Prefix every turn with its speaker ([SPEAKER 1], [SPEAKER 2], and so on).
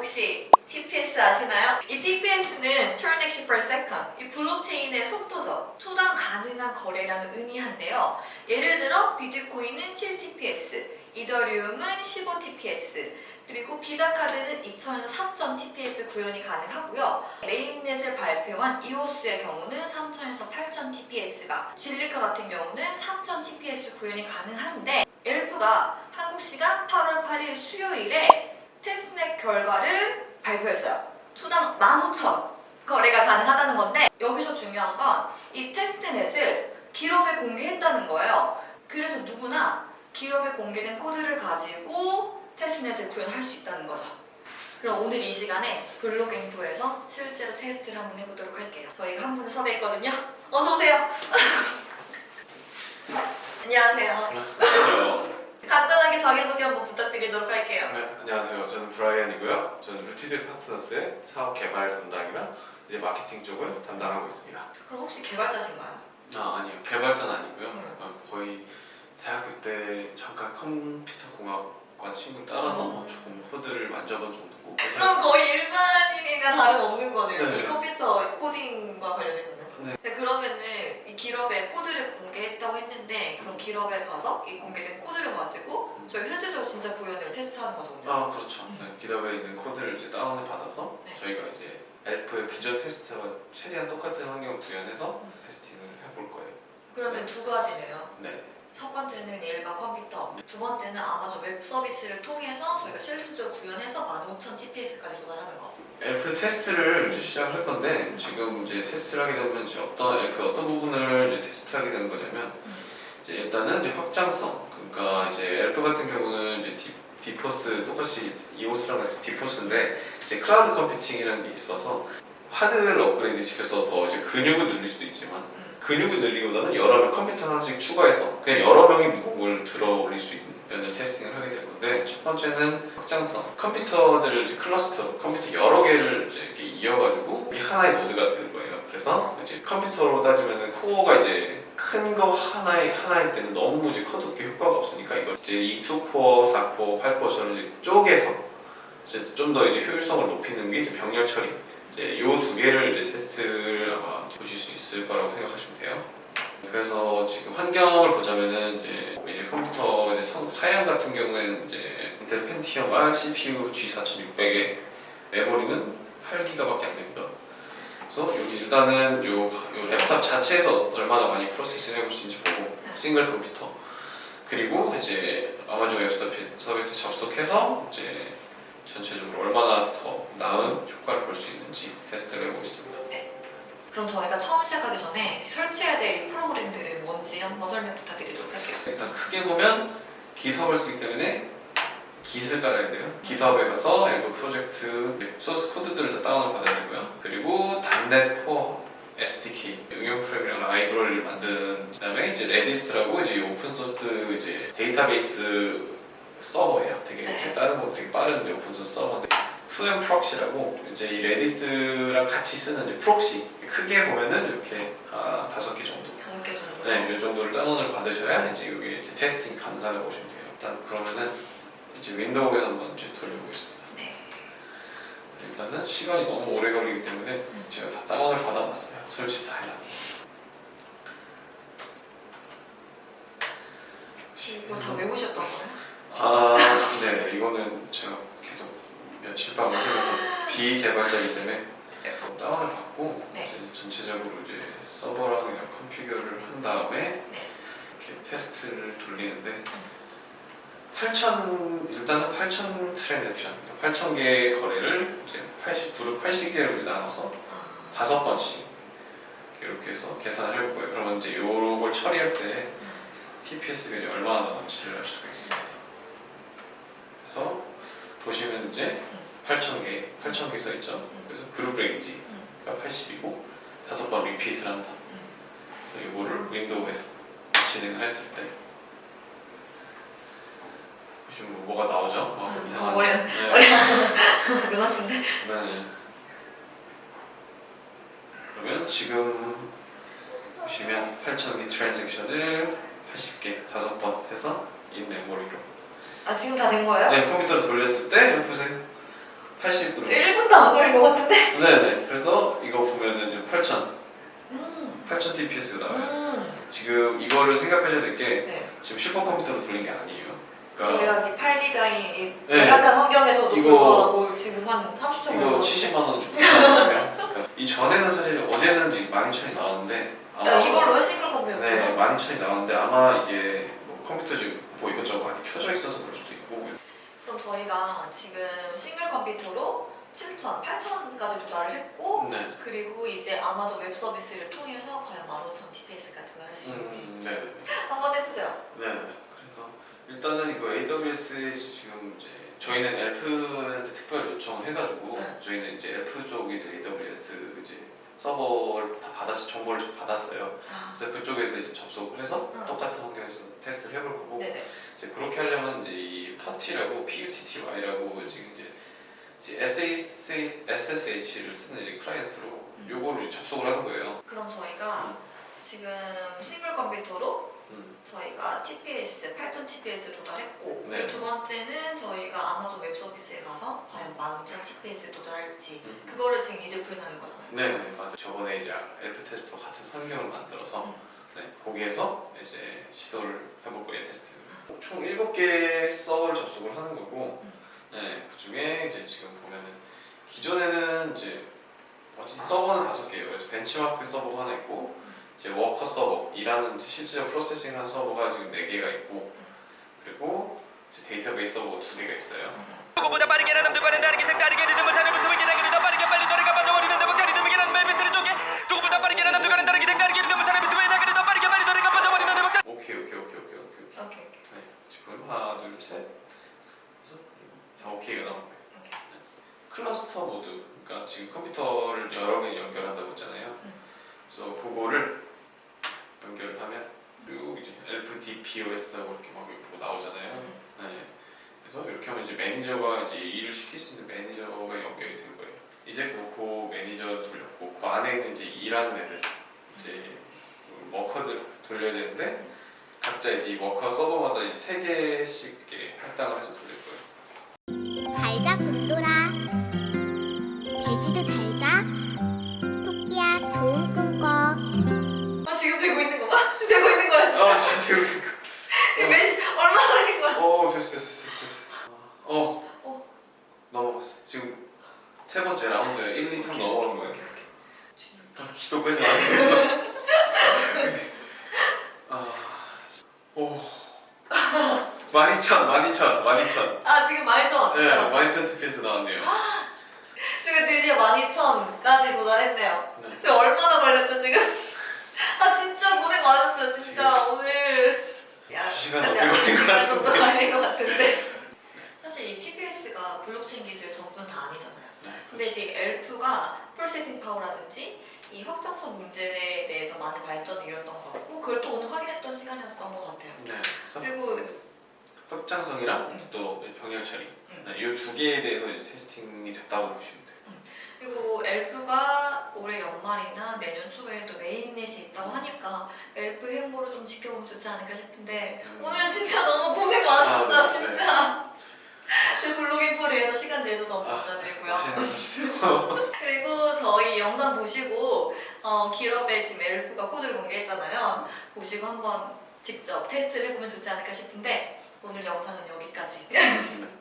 [SPEAKER 1] 혹시 TPS 아시나요? 이 TPS는 Transaction per Second, 이 블록체인의 속도죠. 초당 가능한 거래량을 의미한데요. 예를 들어 비트코인은 7TPS, 이더리움은 15TPS, 그리고 비자카드는 2,000에서 4,000TPS 구현이 가능하고요. 메인넷을 발표한 이오스의 경우는 3,000에서 8,000TPS가, 진리카 같은 경우는 3,000TPS 구현이 가능한데 엘프가 한국 시간 8월 8일 수요일에 테스트넷 결과를 발표했어요. 초당 15,000 거래가 가능하다는 건데 여기서 중요한 건 이 테스트넷을 기업에 공개했다는 거예요. 그래서 누구나 기업에 공개된 코드를 가지고 테스트넷을 구현할 수 있다는 거죠. 그럼 오늘 이 시간에 블록인포에서 실제로 테스트를 한번 해보도록 할게요. 저희가 한 분을 섭외했거든요. 어서 오세요. 안녕하세요.
[SPEAKER 2] 안녕하세요.
[SPEAKER 1] 간단하게 자기소개 한번 부탁드리도록 할게요.
[SPEAKER 2] 네, 안녕하세요. 저는 브라이언이고요. 저는 루티드 파트너스의 사업 개발 담당이랑 이제 마케팅 쪽을 담당하고 있습니다.
[SPEAKER 1] 그럼 혹시 개발자신가요?
[SPEAKER 2] 아 아니요, 개발자는 아니고요.
[SPEAKER 1] 음.
[SPEAKER 2] 어, 거의 대학교 때 잠깐 컴퓨터 공학과 친구 따라서
[SPEAKER 1] 음.
[SPEAKER 2] 조금 코드를 만져본 정도고.
[SPEAKER 1] 그럼 거의 일반인이랑 다름없는 거네요.
[SPEAKER 2] 네.
[SPEAKER 1] 이 컴퓨터 코딩과 관련해서는.
[SPEAKER 2] 네.
[SPEAKER 1] 근데 그러면은 이 기업에 코드를 공개했다고 했는데 그럼 기업에 가서 이 공개된 코드를 가지고 저희 현실적으로 진짜 구현을 테스트하는 거거든요.
[SPEAKER 2] 아 그렇죠. 네, 기업에 있는 코드를 이제 다운을 받아서
[SPEAKER 1] 네.
[SPEAKER 2] 저희가 이제 엘프의 기존 테스트와 최대한 똑같은 환경을 구현해서
[SPEAKER 1] 음.
[SPEAKER 2] testing을 해볼 거예요.
[SPEAKER 1] 그러면 두 가지네요.
[SPEAKER 2] 네.
[SPEAKER 1] 첫 번째는 일반 컴퓨터, 두 번째는 아마존 웹 서비스를 통해서 저희가 실질적으로 구현해서 15,000 TPS까지 도달하는 거.
[SPEAKER 2] 엘프 테스트를 이제 시작을 할 건데 지금 이제 테스트를 하게 되면 이제 어떤 엘프 어떤 부분을 이제 테스트하게 되는 거냐면 이제 일단은 이제 확장성 그러니까 이제 엘프 같은 이제 디, DPoS 똑같이 EOS랑 같이 DPoS인데 이제 클라우드 컴퓨팅이라는 게 있어서 하드웨어를 업그레이드 시켜서 더 이제 근육을 늘릴 수도 있지만 근육을 늘리기보다는 여러 명 컴퓨터 하나씩 추가해서 그냥 여러 명이 물건을 들어 올릴 수 있는 이런 testing을 하게 될 건데 첫 번째는 확장성. 컴퓨터들을 이제 클러스터 컴퓨터 여러 개를 이제 이렇게 이어가지고 하나의 노드가 되는 거예요. 그래서 이제 컴퓨터로 따지면은 코어가 이제 큰 거 하나의 하나일 때는 너무 이제 커도 그게 효과가 없으니까 이걸 이제 이 2코어, 4코어, 8코어처럼 이제 쪼개서 이제 좀 더 이제 효율성을 높이는 게 이제 병렬 처리 이제 요 두 개를 이제 테스트를 아마 보실 수 있을 거라고 생각하시면 돼요. 그래서 지금 환경을 보자면은 이제 이제 컴퓨터 이제 서- 사양 같은 경우에는 이제 Intel Pentium R CPU G4600의 메모리는 8기가밖에 안 됩니다. 그래서 여기 일단은 요, 요 랩탑 자체에서 얼마나 많이 processing 해볼 수 있는지 보고 싱글 컴퓨터 그리고 이제 아마존 웹 서비- 서비스 접속해서 이제 전체적으로 얼마나 더 나은 효과를 볼 수 있는지 테스트를 해보고 있습니다.
[SPEAKER 1] 그럼 저희가 처음 시작하기 전에 설치해야 될 이 프로그램들은 뭔지 한번 설명 부탁드리도록 할게요.
[SPEAKER 2] 일단 크게 보면 GitHub를 쓰기 때문에 Git을 깔아야 돼요. GitHub에 가서 aelf 프로젝트 소스 코드들을 다 다운을 받아야 되고요. 단넷 코어 SDK 응용 프로그램이랑 라이브러리를 만든 그다음에 이제 Redis라고 이제 오픈 소스 이제 데이터베이스 서버예요. 되게
[SPEAKER 1] 네.
[SPEAKER 2] 제 다른 거 되게 빠른 이제 오픈 소스 서버인데 Twemproxy라고 이제 이 Redis랑 같이 쓰는 이제 proxy 크게 보면은 이렇게 아, 다섯 개 정도
[SPEAKER 1] 다섯 개 정도.
[SPEAKER 2] 네, 이 정도를 다운을 받으셔야 이제 이게 이제 testing 가능하다고 보시면 돼요. 일단 그러면은 이제 윈도우에서 한번 이제 돌려보겠습니다.
[SPEAKER 1] 네.
[SPEAKER 2] 일단은 시간이 너무 오래 걸리기 때문에 제가 다 다운을 받아놨어요. 설치 다 해놨.
[SPEAKER 1] 이거 다 외우셨던 거예요?
[SPEAKER 2] 아, 네, 이거는 제가 계속 며칠 밤을 해서 비개발자이기 때문에 다운을 받고
[SPEAKER 1] 네.
[SPEAKER 2] 이제 전체적으로 이제 서버랑 그냥 configure를 한 다음에
[SPEAKER 1] 네.
[SPEAKER 2] 이렇게 테스트를 돌리는데 8,000 일단은 8,000 transaction, 8,000개의 거래를 이제 80 그룹 80개로 이제 나눠서
[SPEAKER 1] 아,
[SPEAKER 2] 다섯 번씩 이렇게 해서 계산을 해볼 거예요. 그러면 이제 요걸 처리할 때 TPS가 이제 얼마나 나오는지를 알 수가 있습니다. 그래서 보시면 이제 8,000개, 8,000개 써 있죠. 그래서 그룹 range가 80이고 다섯 번 repeat을 한다. 그래서 이거를 윈도우에서 진행을 했을 때 보시면 뭐 뭐가 나오죠? 어,
[SPEAKER 1] 음,
[SPEAKER 2] 이상한
[SPEAKER 1] 머리-
[SPEAKER 2] 네.
[SPEAKER 1] 머리 눈 아픈데?
[SPEAKER 2] 네. 그러면 지금 보시면 8,000개 transaction을 80개 다섯 번 해서 in-memory로
[SPEAKER 1] 아 지금 다 된 거예요?
[SPEAKER 2] 네 컴퓨터로 돌렸을 때 여기 보세요 80으로.
[SPEAKER 1] 1분도 안 걸린 것 같은데?
[SPEAKER 2] 네네. 그래서 이거 보면은 이제 8000,
[SPEAKER 1] 음,
[SPEAKER 2] 8000 TPS가 나와요.
[SPEAKER 1] 음.
[SPEAKER 2] 지금 이거를 생각하셔야 될게
[SPEAKER 1] 네.
[SPEAKER 2] 지금 슈퍼컴퓨터로 돌린 게 아니에요. 그러니까
[SPEAKER 1] 저희가 이 8기가인
[SPEAKER 2] 네.
[SPEAKER 1] 열악한 환경에서도
[SPEAKER 2] 이거-
[SPEAKER 1] 불구하고 지금 한 30초
[SPEAKER 2] 이거 70만 원 주고. 그러니까 이 전에는 사실 어제는 이제 12,000이 나왔는데 아마
[SPEAKER 1] 이걸로 해 싱글 컴퓨터.
[SPEAKER 2] 네 12,000이 나왔는데 아마 이게 뭐 컴퓨터 지금 뭐 이것저것 많이 켜져 있어서 그럴 수도 있고
[SPEAKER 1] 그럼 저희가 지금 싱글 컴퓨터로 7천, 8천까지 도달을 했고
[SPEAKER 2] 네.
[SPEAKER 1] 그리고 이제 아마존 웹 서비스를 통해서 과연 15,000 TPS까지 도달할 수 있는지
[SPEAKER 2] 음, 네.
[SPEAKER 1] 한번 해보죠.
[SPEAKER 2] 네. 그래서 일단은 이거 AWS에 지금 이제 저희는 aelf한테 특별 요청을 해가지고
[SPEAKER 1] 네.
[SPEAKER 2] 저희는 이제 aelf 쪽이 AWS 이제 서버를 다 받았어 정보를 좀 받았어요.
[SPEAKER 1] 아,
[SPEAKER 2] 그래서 그쪽에서 이제 접속을 해서
[SPEAKER 1] 응.
[SPEAKER 2] 똑같은 환경에서 테스트를 해볼 거고
[SPEAKER 1] 네네.
[SPEAKER 2] 이제 그렇게 하려면 이제 이 PuTTY라고 PuTTY라고 지금 이제 이제 SSH, SSH를 쓰는 이제 클라이언트로
[SPEAKER 1] 음.
[SPEAKER 2] 요거를 접속을 하는 거예요.
[SPEAKER 1] 그럼 저희가 지금 싱글 컴퓨터로
[SPEAKER 2] 음.
[SPEAKER 1] 저희가 TPS 8,000 TPS 도달했고
[SPEAKER 2] 네.
[SPEAKER 1] 두 번째는 저희가 아마존 웹 서비스에 가서 과연 15,000 TPS 도달할지
[SPEAKER 2] 음.
[SPEAKER 1] 그거를 지금 이제 구현하는 거잖아요.
[SPEAKER 2] 네, 네, 맞아요. 저번에 이제 aelf 테스트와 같은 환경을 만들어서
[SPEAKER 1] 음.
[SPEAKER 2] 네, 거기에서 이제 시도를 해볼 거예요 테스트. 총 7개 서버를 접속을 하는 거고,
[SPEAKER 1] 음.
[SPEAKER 2] 네, 그 중에 이제 지금 보면은 기존에는 이제 어쨌든 서버는 다섯 개예요. 그래서 벤치마크 서버가 하나 있고, 이제 워커 서버 일하는 실제적 프로세싱한 서버가 지금 네 개가 있고, 그리고 이제 데이터베이스 서버가 두 개가 있어요.
[SPEAKER 3] 누구보다 빠르게 남들과는 다르게 색다르게 리듬을 타는 붙음을 기나기를 더 빠르게 빨리 노래가 빠져버리는데 막다 리듬을 기나는 멜빈트를 쪼개 누구보다 빠르게 남들과는 다르게 색다르게 리듬을 타는 붙음을 기나기를 더 빠르게 빨리 노래가 빠져버리는데 막다
[SPEAKER 2] 오케이, 오케이, 오케이, 오케이, 오케이. 오케이.
[SPEAKER 1] 오케이 오케이
[SPEAKER 2] 네, 지금 하나, 둘, 셋. 그래서 다 오케이가 나온 거예요.
[SPEAKER 1] 오케이.
[SPEAKER 2] 클러스터 모드, 그러니까 지금 컴퓨터를 여러 개 연결한다고 했잖아요.
[SPEAKER 1] 음.
[SPEAKER 2] 그래서 그거를 연결을 하면 그리고 이제 LPDPOS하고 이렇게 막 이렇게 나오잖아요.
[SPEAKER 1] 음.
[SPEAKER 2] 네. 그래서 이렇게 하면 이제 매니저가 이제 일을 시킬 수 있는 매니저가 연결이 된 거예요. 이제 그, 그 매니저 돌렸고 그 안에 있는 이제 일하는 애들 이제 그 워커들 돌려야 되는데 각자 이제 이 워커 서버마다 이세 개씩 이렇게 할당을 해서 돌릴
[SPEAKER 1] 진짜? 얼마나 걸린 거야?
[SPEAKER 2] 어 됐어 됐어 됐어 됐어. 어.
[SPEAKER 1] 어.
[SPEAKER 2] 넘어갔어. 지금 세 번째 라운드 1, 2, 3 넘어간 거예요.
[SPEAKER 1] 오케이, 오케이. 주님.
[SPEAKER 2] 아, 기도까지 안 했어. 아, 오. 12,000, 12,000, 12,000.
[SPEAKER 1] 아 지금 많이 전
[SPEAKER 2] 네, 12,000 TPS 나왔네요.
[SPEAKER 1] 지금 드디어 12,000까지 도달했네요
[SPEAKER 2] 네.
[SPEAKER 1] 지금 얼마나 걸렸죠 지금? 아 진짜 고생 많으셨어요 진짜 오늘 야,
[SPEAKER 2] 두 시간
[SPEAKER 1] 아직
[SPEAKER 2] 넘게
[SPEAKER 1] 안
[SPEAKER 2] 걸린 것
[SPEAKER 1] 시간 정도
[SPEAKER 2] 같은데.
[SPEAKER 1] 걸린 것 같은데 사실 이 TPS가 블록체인 기술 전부는 다 아니잖아요
[SPEAKER 2] 네,
[SPEAKER 1] 근데 이제 엘프가 processing power라든지 이 확장성 문제에 대해서 많은 이뤘던 것 같고 그걸 또 오늘 확인했던 시간이었던 것 같아요
[SPEAKER 2] 네.
[SPEAKER 1] 그리고
[SPEAKER 2] 확장성이랑 또 병렬 처리.
[SPEAKER 1] 음.
[SPEAKER 2] 네, 이두 개에 대해서 이제 testing이 됐다고 보시면 돼요.
[SPEAKER 1] 그리고 엘프가 올해 연말이나 내년 초에 또 mainnet이 있다고 하니까 엘프 행보를 좀 지켜보면 좋지 않을까 싶은데
[SPEAKER 2] 음.
[SPEAKER 1] 오늘은 진짜 너무 고생 많으셨어요
[SPEAKER 2] 아, 네,
[SPEAKER 1] 진짜 제 블로그 인포를 위해서 시간 내줘서 너무
[SPEAKER 2] 아,
[SPEAKER 1] 감사드리고요
[SPEAKER 2] 맛있는 거 주세요.
[SPEAKER 1] 그리고 저희 영상 보시고 어, 기럽에 지금 엘프가 코드를 공개했잖아요 보시고 한번 직접 테스트를 해보면 좋지 않을까 싶은데 오늘 영상은 여기까지
[SPEAKER 2] 네.